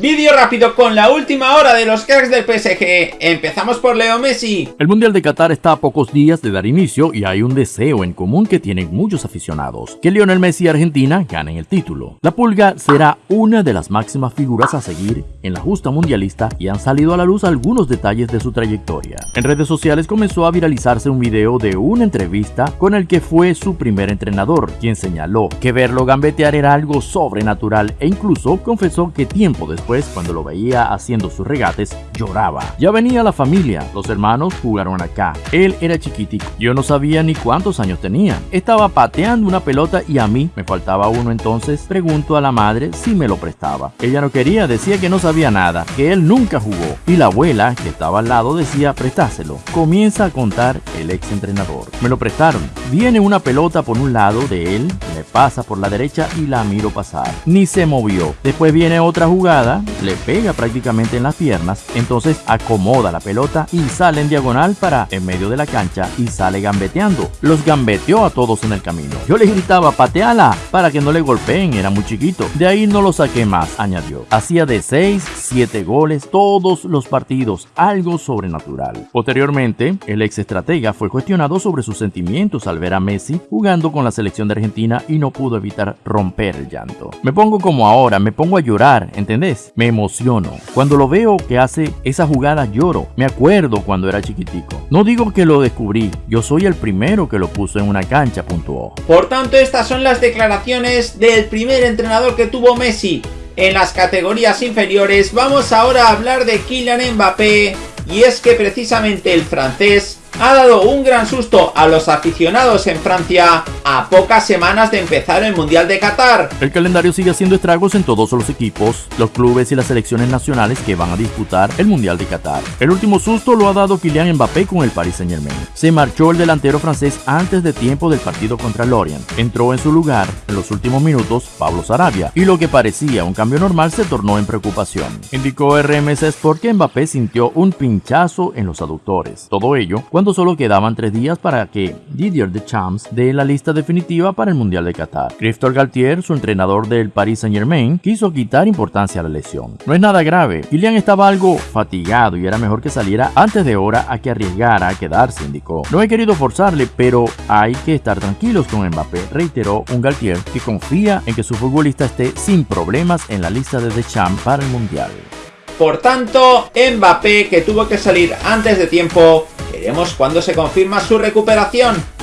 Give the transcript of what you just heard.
Vídeo rápido con la última hora de los cracks del PSG. Empezamos por Leo Messi. El Mundial de Qatar está a pocos días de dar inicio y hay un deseo en común que tienen muchos aficionados, que Lionel Messi y Argentina ganen el título. La Pulga será una de las máximas figuras a seguir en la justa mundialista y han salido a la luz algunos detalles de su trayectoria. En redes sociales comenzó a viralizarse un video de una entrevista con el que fue su primer entrenador, quien señaló que verlo gambetear era algo sobrenatural e incluso confesó que tiempo después cuando lo veía haciendo sus regates, lloraba. Ya venía la familia, los hermanos jugaron acá. Él era chiquitico, yo no sabía ni cuántos años tenía. Estaba pateando una pelota y a mí me faltaba uno entonces pregunto a la madre si me lo prestaba. Ella no quería, decía que no sabía nada, que él nunca jugó. Y la abuela, que estaba al lado, decía prestáselo. Comienza a contar el ex entrenador. Me lo prestaron. Viene una pelota por un lado de él, me pasa por la derecha y la miro pasar. Ni se movió. Después viene otra jugada le pega prácticamente en las piernas, entonces acomoda la pelota y sale en diagonal para en medio de la cancha y sale gambeteando. Los gambeteó a todos en el camino. Yo le gritaba pateala para que no le golpeen, era muy chiquito. De ahí no lo saqué más, añadió. Hacía de 6, 7 goles todos los partidos, algo sobrenatural. Posteriormente, el ex estratega fue cuestionado sobre sus sentimientos al ver a Messi jugando con la selección de Argentina y no pudo evitar romper el llanto. Me pongo como ahora, me pongo a llorar, ¿entendés? Me emociono. Cuando lo veo que hace esa jugada lloro. Me acuerdo cuando era chiquitico. No digo que lo descubrí, yo soy el primero que lo puso en una cancha, puntuó. Por tanto, estas son las declaraciones del primer entrenador que tuvo Messi. En las categorías inferiores vamos ahora a hablar de Kylian Mbappé y es que precisamente el francés ha dado un gran susto a los aficionados en Francia a pocas semanas de empezar el Mundial de Qatar. El calendario sigue haciendo estragos en todos los equipos, los clubes y las selecciones nacionales que van a disputar el Mundial de Qatar. El último susto lo ha dado Kylian Mbappé con el Paris Saint Germain. Se marchó el delantero francés antes de tiempo del partido contra Lorient. Entró en su lugar, en los últimos minutos, Pablo Sarabia, y lo que parecía un cambio normal se tornó en preocupación. Indicó RMS Sport que Mbappé sintió un pinchazo en los aductores. Todo ello solo quedaban tres días para que Didier Deschamps dé la lista definitiva para el Mundial de Qatar. Christophe Galtier, su entrenador del Paris Saint Germain, quiso quitar importancia a la lesión. No es nada grave, Kylian estaba algo fatigado y era mejor que saliera antes de hora a que arriesgara a quedarse, indicó. No he querido forzarle, pero hay que estar tranquilos con Mbappé, reiteró un Galtier que confía en que su futbolista esté sin problemas en la lista de Deschamps para el Mundial. Por tanto, Mbappé, que tuvo que salir antes de tiempo, veremos cuándo se confirma su recuperación.